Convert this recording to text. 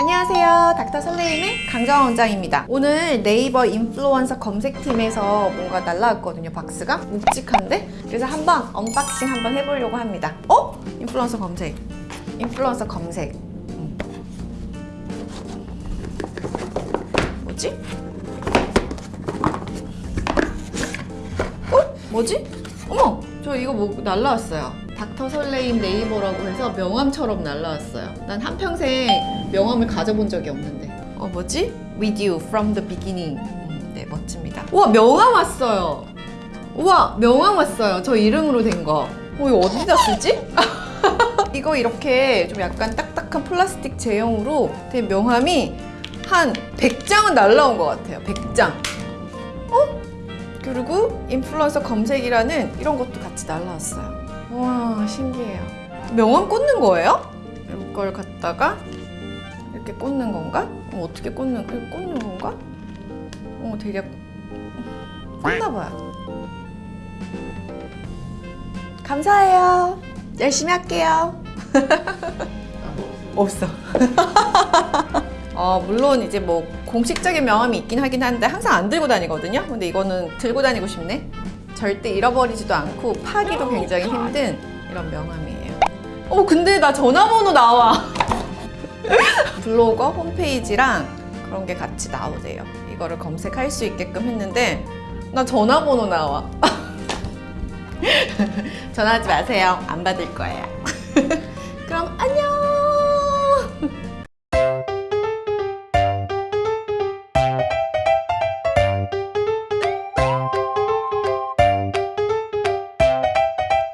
안녕하세요. 닥터 설레임의 강정원 원장입니다. 오늘 네이버 인플루언서 검색팀에서 뭔가 날라왔거든요, 박스가. 묵직한데? 그래서 한번 unboxing 한번 해보려고 합니다. 어? 인플루언서 검색. 인플루언서 검색. 음. 뭐지? 어? 뭐지? 어머! 저 이거 뭐 날라왔어요. 닥터 설레임 네이버라고 해서 명함처럼 날라왔어요. 난 한평생 명함을 가져본 적이 없는데. 어, 뭐지? With you from the beginning. 음, 네, 멋집니다. 우와, 명함 왔어요. 우와, 명함 왔어요. 저 이름으로 된 거. 어, 이거 어디다 쓰지? 이거 이렇게 좀 약간 딱딱한 플라스틱 제형으로 된 명함이 한 100장은 날라온 것 같아요. 100장. 어? 그리고 인플루언서 검색이라는 이런 것도 같이 날라왔어요. 와 신기해요. 명함 꽂는 거예요? 이걸 갖다가 이렇게 꽂는 건가? 어, 어떻게 꽂는 꽂는 건가? 어 되게 꽂나 봐요. 감사해요. 열심히 할게요. 없어. 어, 물론 이제 뭐 공식적인 명함이 있긴 하긴 한데 항상 안 들고 다니거든요. 근데 이거는 들고 다니고 싶네. 절대 잃어버리지도 않고 파기도 굉장히 힘든 이런 명함이에요. 어, 근데 나 전화번호 나와. 블로거 홈페이지랑 그런 게 같이 나오대요. 이거를 검색할 수 있게끔 했는데 나 전화번호 나와. 전화하지 마세요. 안 받을 거예요.